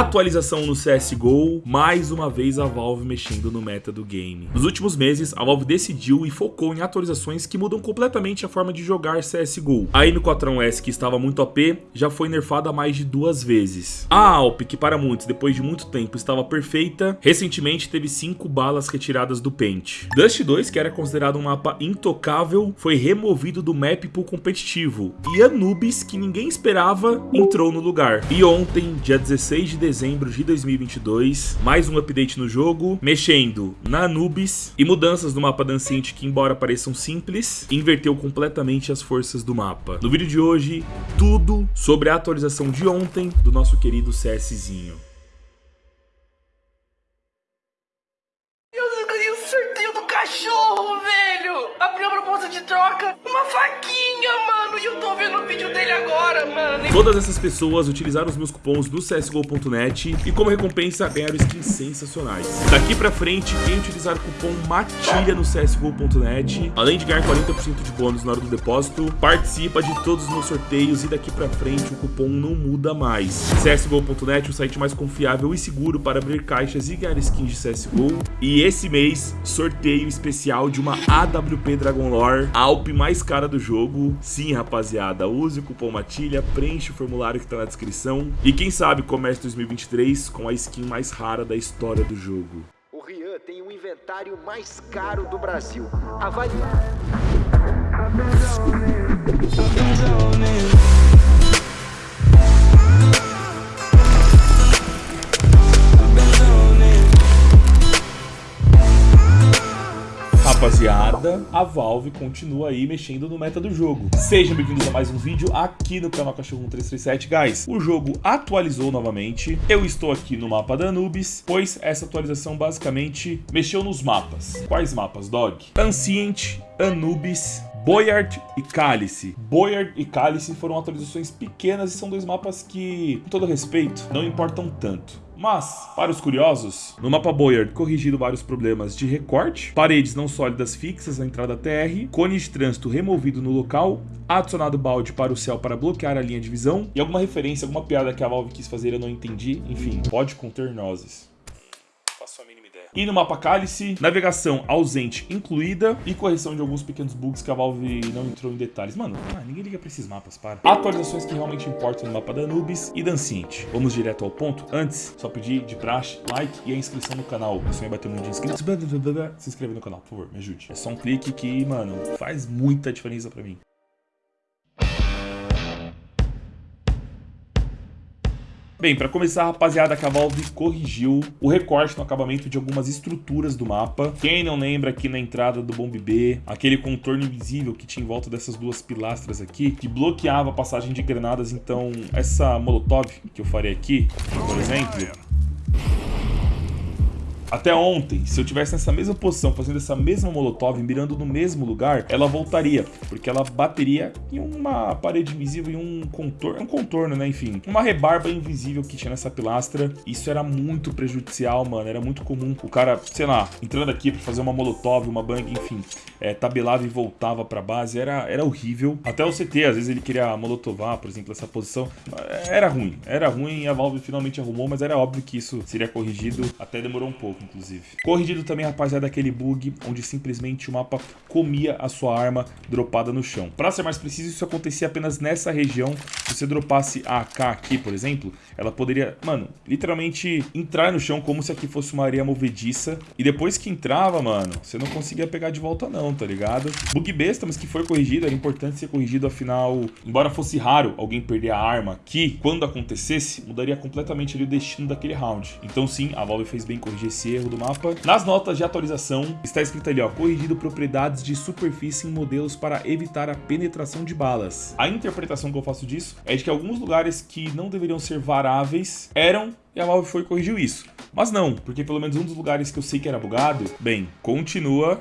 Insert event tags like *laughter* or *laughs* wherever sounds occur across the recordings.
Atualização no CSGO, mais uma vez a Valve mexendo no meta do game. Nos últimos meses, a Valve decidiu e focou em atualizações que mudam completamente a forma de jogar CSGO. A M4S, que estava muito OP, já foi nerfada mais de duas vezes. A Alp, que para muitos, depois de muito tempo, estava perfeita, recentemente teve cinco balas retiradas do Paint. Dust 2, que era considerado um mapa intocável, foi removido do map pro competitivo. E Anubis, que ninguém esperava, entrou no lugar. E ontem, dia 16 de dezembro de 2022, mais um update no jogo, mexendo na Anubis e mudanças no mapa Dancinte que, embora pareçam simples, inverteu completamente as forças do mapa. No vídeo de hoje, tudo sobre a atualização de ontem do nosso querido CSzinho. Pessoas utilizaram os meus cupons do CSGO.net e como recompensa ganharam skins sensacionais. Daqui pra frente, quem utilizar o cupom MATILHA no CSGO.net, além de ganhar 40% de bônus na hora do depósito, participa de todos os meus sorteios e daqui pra frente o cupom não muda mais. CSGO.net, o site mais confiável e seguro para abrir caixas e ganhar skins de CSGO. E esse mês, sorteio especial de uma AWP Dragon Lore, a Alp mais cara do jogo. Sim, rapaziada, use o cupom MATILHA, preenche o formulário que tá na descrição. E quem sabe comece 2023 com a skin mais rara da história do jogo. O Rian tem o inventário mais caro do Brasil. Avalie. Rapaziada, a Valve continua aí mexendo no meta do jogo. Sejam bem-vindos a mais um vídeo aqui no canal Cachorro 1337, guys. O jogo atualizou novamente. Eu estou aqui no mapa da Anubis, pois essa atualização basicamente mexeu nos mapas. Quais mapas, Dog? Ancient, Anubis, Boyard e Cálice. Boyard e Cálice foram atualizações pequenas e são dois mapas que, com todo respeito, não importam tanto. Mas, para os curiosos, no mapa Boyard corrigido vários problemas de recorte, paredes não sólidas fixas na entrada TR, cone de trânsito removido no local, adicionado balde para o céu para bloquear a linha de visão e alguma referência, alguma piada que a Valve quis fazer eu não entendi, enfim, pode conter nozes. Faço a mínima ideia. E no mapa Cálice, navegação ausente incluída e correção de alguns pequenos bugs que a Valve não entrou em detalhes. Mano, ah, ninguém liga pra esses mapas, para. Atualizações que realmente importam no mapa da Anubis e Danciente. Vamos direto ao ponto. Antes, só pedir de praxe, like e a inscrição no canal. Eu sonho bater um milhão de inscritos. Se inscreve no canal, por favor, me ajude. É só um clique que, mano, faz muita diferença pra mim. Bem, para começar, rapaziada, a Valve corrigiu o recorte no acabamento de algumas estruturas do mapa. Quem não lembra aqui na entrada do Bomb B, aquele contorno invisível que tinha em volta dessas duas pilastras aqui, que bloqueava a passagem de granadas, então essa molotov que eu farei aqui, por exemplo, até ontem, se eu tivesse nessa mesma posição, fazendo essa mesma molotov, mirando no mesmo lugar, ela voltaria, porque ela bateria em uma parede invisível, em um contorno, um contorno, né, enfim, uma rebarba invisível que tinha nessa pilastra. Isso era muito prejudicial, mano, era muito comum o cara, sei lá, entrando aqui pra fazer uma molotov, uma bang, enfim, é, tabelava e voltava pra base, era, era horrível. Até o CT, às vezes ele queria molotovar, por exemplo, essa posição, era ruim, era ruim e a Valve finalmente arrumou, mas era óbvio que isso seria corrigido, até demorou um pouco inclusive. Corrigido também, rapaziada, aquele bug onde simplesmente o mapa comia a sua arma dropada no chão. Para ser mais preciso, isso acontecia apenas nessa região. Se você dropasse a AK aqui, por exemplo, ela poderia, mano, literalmente entrar no chão como se aqui fosse uma areia movediça. E depois que entrava, mano, você não conseguia pegar de volta não, tá ligado? Bug besta, mas que foi corrigido, era importante ser corrigido, afinal, embora fosse raro alguém perder a arma aqui, quando acontecesse, mudaria completamente ali o destino daquele round. Então sim, a Valve fez bem corrigir esse erro do mapa. Nas notas de atualização, está escrito ali, ó, corrigido propriedades de superfície em modelos para evitar a penetração de balas. A interpretação que eu faço disso é de que alguns lugares que não deveriam ser varáveis eram e a Valve foi e corrigiu isso. Mas não, porque pelo menos um dos lugares que eu sei que era bugado, bem, continua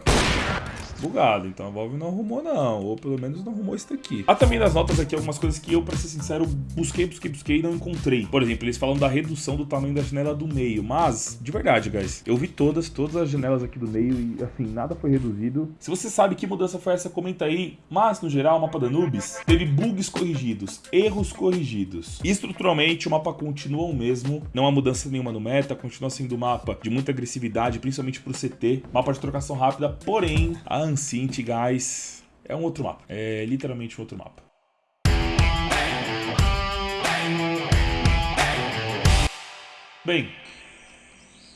bugado. Então a Valve não arrumou, não. Ou pelo menos não arrumou isso daqui. Há também nas notas aqui algumas coisas que eu, pra ser sincero, busquei, busquei, busquei e não encontrei. Por exemplo, eles falam da redução do tamanho da janela do meio. Mas, de verdade, guys, eu vi todas, todas as janelas aqui do meio e, assim, nada foi reduzido. Se você sabe que mudança foi essa, comenta aí. Mas, no geral, o mapa da Nubis teve bugs corrigidos, erros corrigidos. Estruturalmente, o mapa continua o mesmo. Não há mudança nenhuma no meta, continua sendo um mapa de muita agressividade, principalmente pro CT. Mapa de trocação rápida, porém, a Ancient, guys, é um outro mapa. É literalmente um outro mapa. Bem,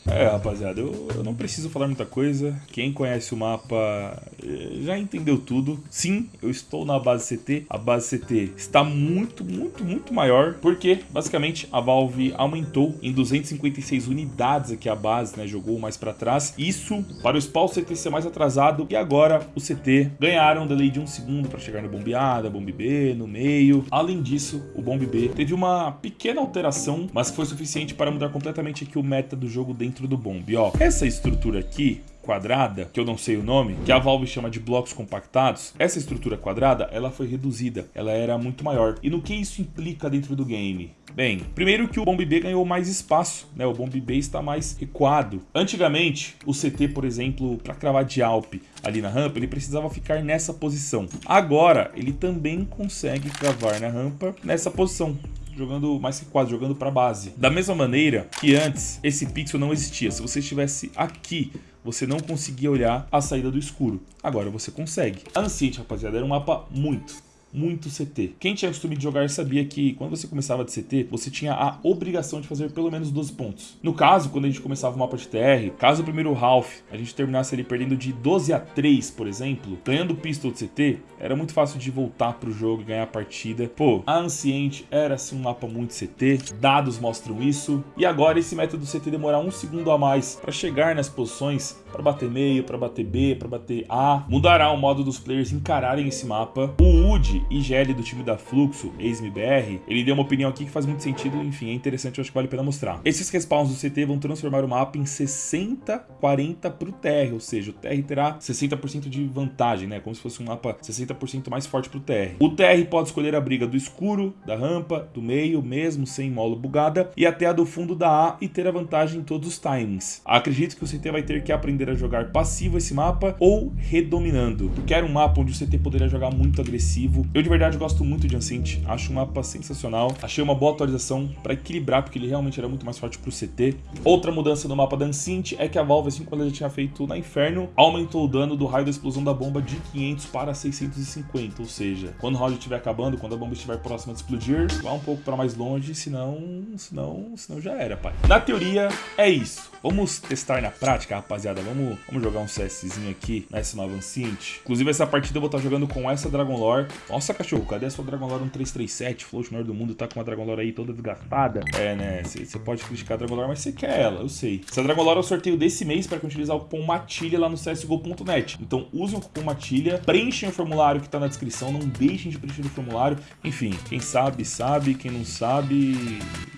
é, rapaziada, eu, eu, não preciso falar muita coisa. Quem conhece o mapa eh, já entendeu tudo. Sim, eu estou na base CT. A base CT está muito, muito, muito maior. Porque, basicamente, a Valve aumentou em 256 unidades aqui a base, né? Jogou mais para trás. Isso para o spawn CT ser mais atrasado. E agora o CT ganharam um delay de um segundo para chegar no bombe A, da bombe B, no meio. Além disso, o bombe B teve uma pequena alteração, mas foi suficiente para mudar completamente aqui o meta do jogo dentro dentro do bomb. Ó, essa estrutura aqui quadrada, que eu não sei o nome, que a Valve chama de blocos compactados, essa estrutura quadrada, ela foi reduzida, ela era muito maior. E no que isso implica dentro do game? Bem, primeiro que o Bomb B ganhou mais espaço, né? O Bomb B está mais recuado. Antigamente, o CT, por exemplo, para cravar de Alp ali na rampa, ele precisava ficar nessa posição. Agora, ele também consegue cravar na rampa nessa posição jogando mais que quadro, jogando para base. Da mesma maneira que antes esse pixel não existia. Se você estivesse aqui, você não conseguia olhar a saída do escuro. Agora você consegue. Ancient, rapaziada, era um mapa muito, muito CT. Quem tinha costume de jogar sabia que quando você começava de CT, você tinha a obrigação de fazer pelo menos 12 pontos. No caso, quando a gente começava o mapa de TR, caso o primeiro half a gente terminasse ali perdendo de 12 a 3, por exemplo, ganhando pistol de CT, era muito fácil de voltar pro jogo e ganhar a partida. Pô, a Ancient era assim um mapa muito CT, dados mostram isso, e agora esse método CT demorar um segundo a mais para chegar nas posições, para bater meio, para bater B, para bater A, mudará o modo dos players encararem esse mapa. O UD IGL do time da Fluxo, ex-MBR, ele deu uma opinião aqui que faz muito sentido, enfim, é interessante, eu acho que vale a pena mostrar. Esses respawns do CT vão transformar o mapa em 60-40 pro TR, ou seja, o TR terá 60% de vantagem, né? Como se fosse um mapa 60% mais forte pro TR. O TR pode escolher a briga do escuro, da rampa, do meio, mesmo sem molo bugada, e até a do fundo da A e ter a vantagem em todos os timings. Acredito que o CT vai ter que aprender a jogar passivo esse mapa ou redominando, porque era um mapa onde o CT poderia jogar muito agressivo. Eu de verdade gosto muito de Ancient, acho um mapa sensacional. Achei uma boa atualização para equilibrar, porque ele realmente era muito mais forte pro CT. Outra mudança no mapa da Ancient é que a Valve, assim como ela já tinha feito na Inferno, aumentou o dano do raio da explosão da bomba de 500 para 650, ou seja, quando o round estiver acabando, quando a bomba estiver próxima de explodir, vá um pouco para mais longe, senão, senão, senão já era, pai. Na teoria, é isso. Vamos testar na prática, rapaziada. Vamos, vamos jogar um CSzinho aqui nessa nova Ancient. Inclusive, essa partida eu vou estar jogando com essa Dragon Lore. Nossa, cachorro, cadê a sua Dragon Lore 1337? Float maior do mundo tá com uma Dragon Lore aí toda desgastada. É, né? Você pode criticar a Dragon Lore, mas você quer ela, eu sei. Essa Dragon Lore é o sorteio desse mês para utilizar o cupom MATILHA lá no csgo.net. Então, usem o cupom MATILHA, preenchem o formulário que tá na descrição, não deixem de preencher o formulário. Enfim, quem sabe, sabe. Quem não sabe tá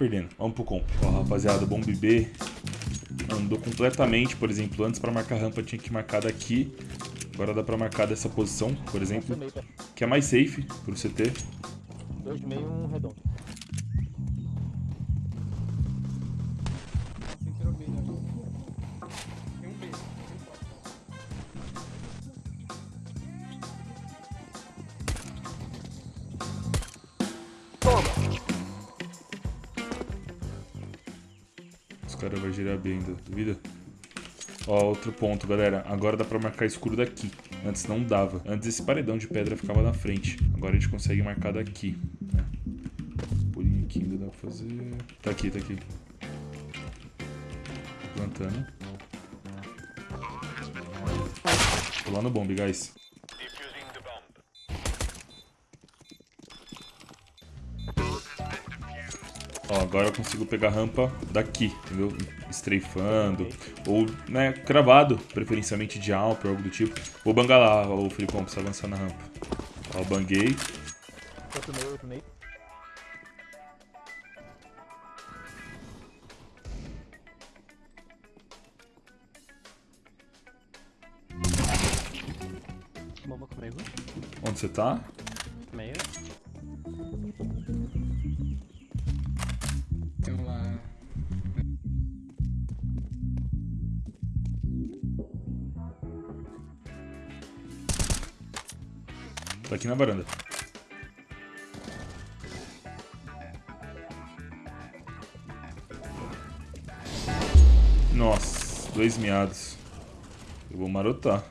perdendo. Vamos pro comp. Ó, rapaziada, Bomb B andou completamente, por exemplo, antes para marcar rampa tinha que marcar daqui. Agora dá para marcar dessa posição, por exemplo, que é mais safe pro CT. Dois de meio, um redondo. Cara vai girar bem ainda, duvida? Ó, outro ponto, galera. Agora dá pra marcar escuro daqui. Antes não dava. Antes esse paredão de pedra ficava na frente. Agora a gente consegue marcar daqui. Né? Pulinho aqui ainda dá pra fazer... Tá aqui, tá aqui. Plantando. Tô lá no bomb, guys. Agora eu consigo pegar a rampa daqui, entendeu? Estreifando. Ou, né, cravado, preferencialmente de Alp ou algo do tipo. Vou bangar lá, o Filipão, pra você avançar na rampa. Ó, banguei. Outro meio, outro. Meio. Onde você tá? Tá aqui na varanda. Nossa, dois miados. Eu vou marotar.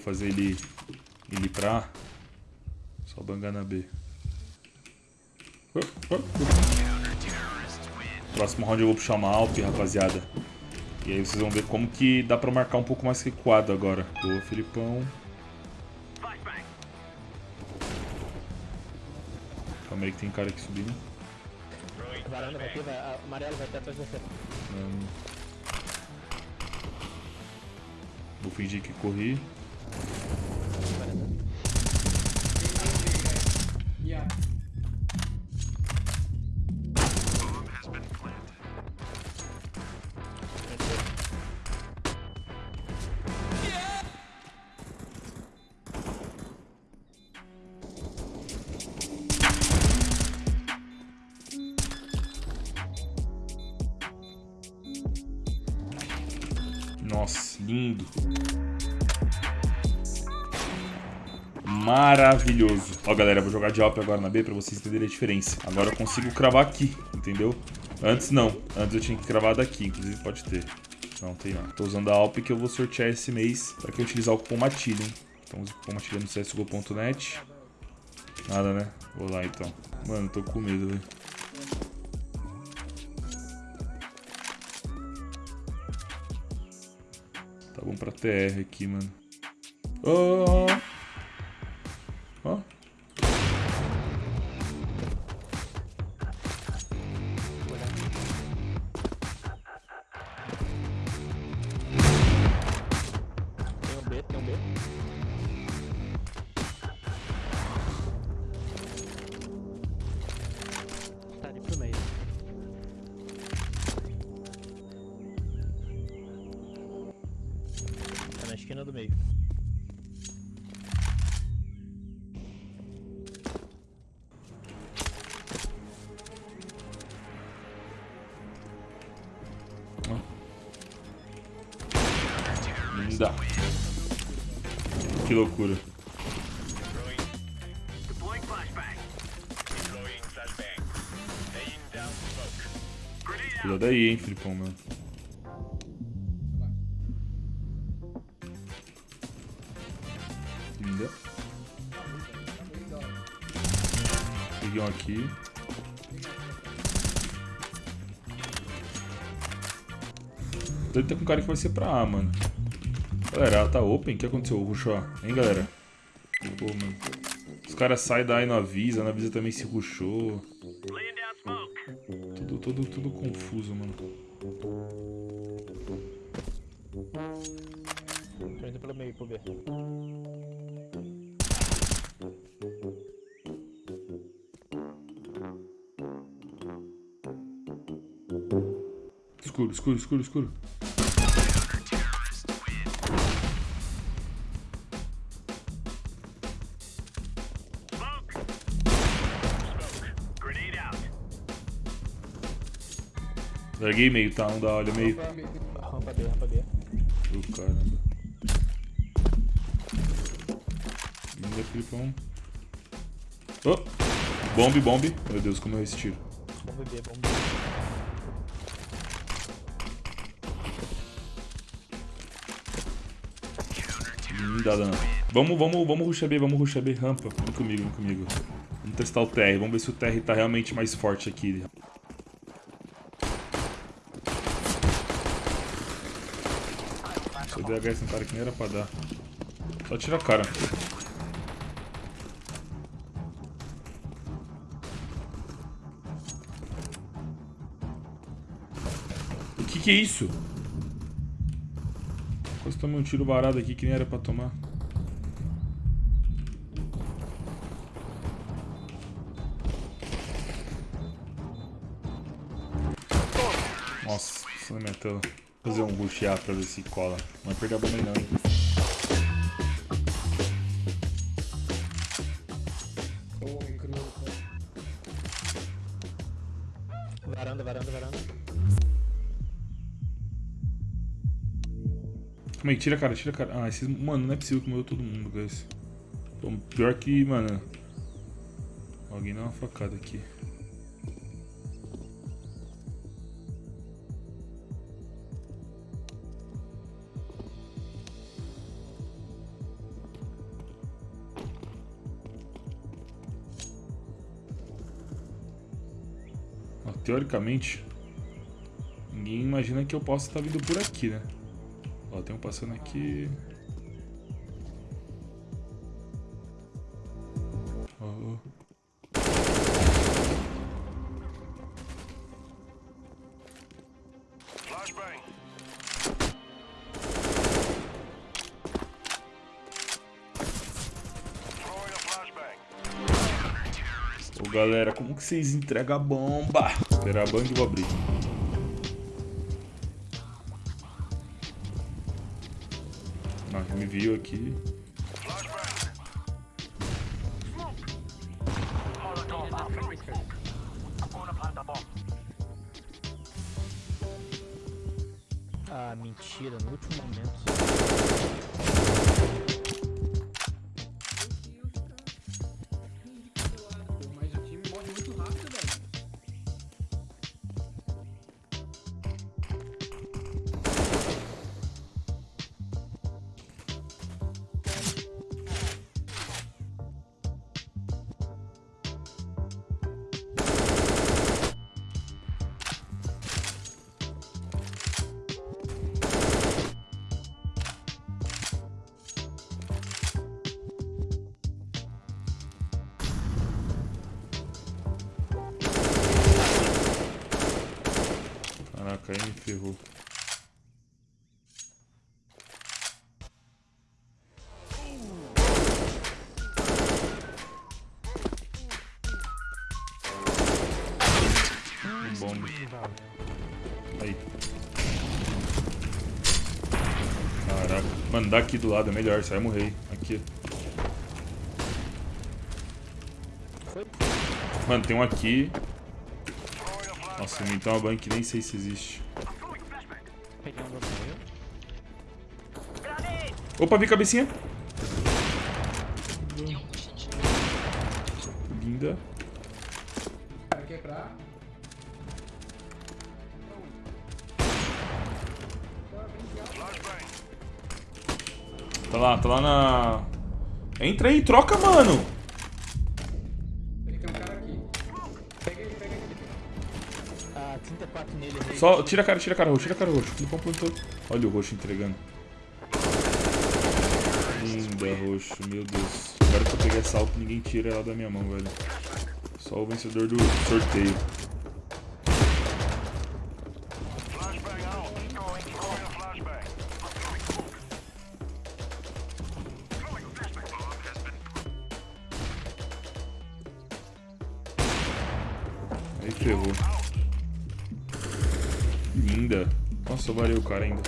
Eu fazer ele, ele pra A? Só bangar na B. Oh, oh, oh. Próximo round eu vou puxar uma Alp, rapaziada. E aí vocês vão ver como que dá pra marcar um pouco mais recuado agora. Boa, Felipão. Calma aí que tem cara aqui subindo. Varanda vai ter, vai, amarelo vai ter atrás de você. Hum. Vou fingir que corri. Nossa, lindo. Maravilhoso. Ó, galera, vou jogar de Alp agora na B pra vocês entenderem a diferença. Agora eu consigo cravar aqui, entendeu? Antes não. Antes eu tinha que cravar daqui, inclusive pode ter. Não, tem não. Tô usando a Alp que eu vou sortear esse mês pra quem utilizar o cupom Matilha, hein? Então use o cupom Matilha no csgo.net. Nada, né? Vou lá então. Mano, tô com medo, velho. Pra TR aqui, mano. Ó! Linda. Que loucura. Cuidado aí, hein, Filipão, mano. Linda. Peguei um aqui. Deve ter com cara que vai ser pra A, mano. Galera, ela tá open? O que aconteceu? Rushou, hein, galera? Pô, mano. Os caras saem da A e não avisa, não avisa também se rushou. Tudo, tudo, tudo confuso, mano. Tô indo pelo meio pro B. Escuro, escuro, escuro, escuro. Larguei meio, tá? Não dá, olha meio. Rampa B, rampa B. Ô, caramba. Linda, Filipão. Oh! Bombe, bombe. Meu Deus, como eu esse tiro. Bomba B, bomba B. Linda, Dana. Vamos, vamos, vamos rushar B, vamos rushar B. Rampa. Vem comigo, vem comigo. Vamos testar o TR. Vamos ver se o TR tá realmente mais forte aqui. Se eu der HS no cara que nem era pra dar. Só tira a cara. O que que é isso? Quase tomei um tiro varado aqui que nem era pra tomar. Nossa, na minha tela. Fazer um rushear pra ver se cola. Não vai perder a bomba não, hein? Calma aí, tira a cara, tira a cara. Ah, esses. Mano, não é possível que morreu todo mundo, guys. Pô, pior que, mano. Alguém dá uma facada aqui. Teoricamente, ninguém imagina que eu possa estar vindo por aqui, né? Ó, tem um passando aqui. Ó. Ô galera, como que vocês entregam a bomba? Esperar a bang e vou abrir. Me viu aqui. Bomba. Aí. Caraca. Mano, dá aqui do lado é melhor, vai morrer. Aqui. Mano, tem um aqui. Nossa, então uma bank nem sei se existe. Opa, vi cabecinha. Tá lá, tá lá na. Entra aí, troca, mano. Ele tem cara aqui. Pega ele, pega ele. Ah, 34 nele. errei. Só tira a cara, tira a cara roxo, tira a cara roxo. Não completou. Olha o roxo entregando. Linda, roxo, meu Deus. Agora que eu peguei essa alta, ninguém tira ela da minha mão, velho. Só o vencedor do sorteio. Linda. Nossa, valeu o cara ainda.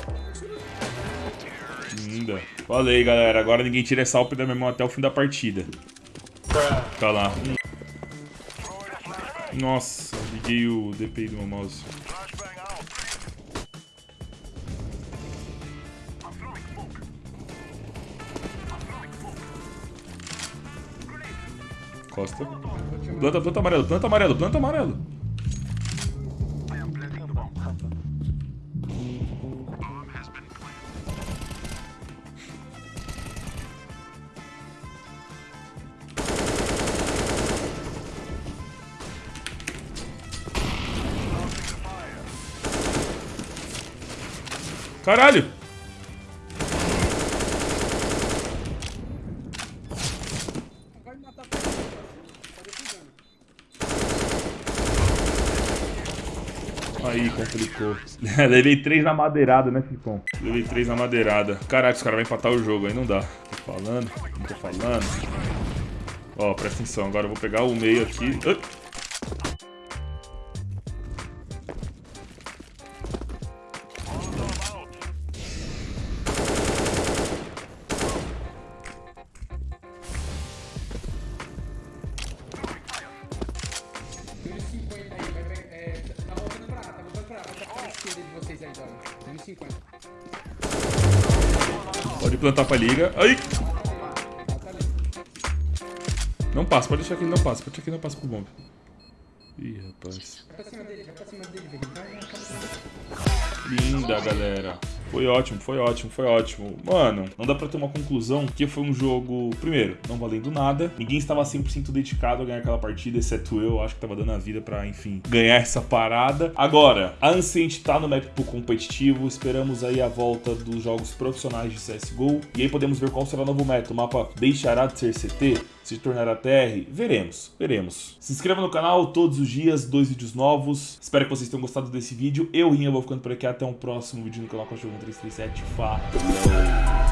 Linda. Falei, galera. Agora ninguém tira essa alpa da minha mão até o fim da partida. Tá lá. Nossa, liguei o DPI do meu mouse. Costa. Planta, planta amarelo, planta amarelo, planta amarelo. Caralho! Aí, complicou. *laughs* Levei três na madeirada, né, Ficom? Levei três na madeirada. Caraca, os caras vão empatar o jogo aí, não dá. Tô falando, não tô falando. Ó, presta atenção, agora eu vou pegar o meio aqui. Plantar pra liga. Ai! Não passa, pode deixar que ele não passa. Pode deixar que ele não passa pro bomb. Ih, rapaz. Vai pra cima dele, vai pra cima dele, velho. Vai, vai, vai, vai. Linda, galera. Foi ótimo, foi ótimo, foi ótimo. Mano, não dá pra ter uma conclusão que foi um jogo, primeiro, não valendo nada. Ninguém estava 100% dedicado a ganhar aquela partida, exceto eu. Acho que tava dando a vida pra, enfim, ganhar essa parada. Agora, a Ancient tá no map pro competitivo. Esperamos aí a volta dos jogos profissionais de CSGO. E aí podemos ver qual será o novo meta. O mapa deixará de ser CT? Se tornará TR? Veremos, veremos. Se inscreva no canal todos os dias, dois vídeos novos. Espero que vocês tenham gostado desse vídeo. Eu, Rinha, vou ficando por aqui. Até um próximo vídeo no canal Cachorro 337. Falou!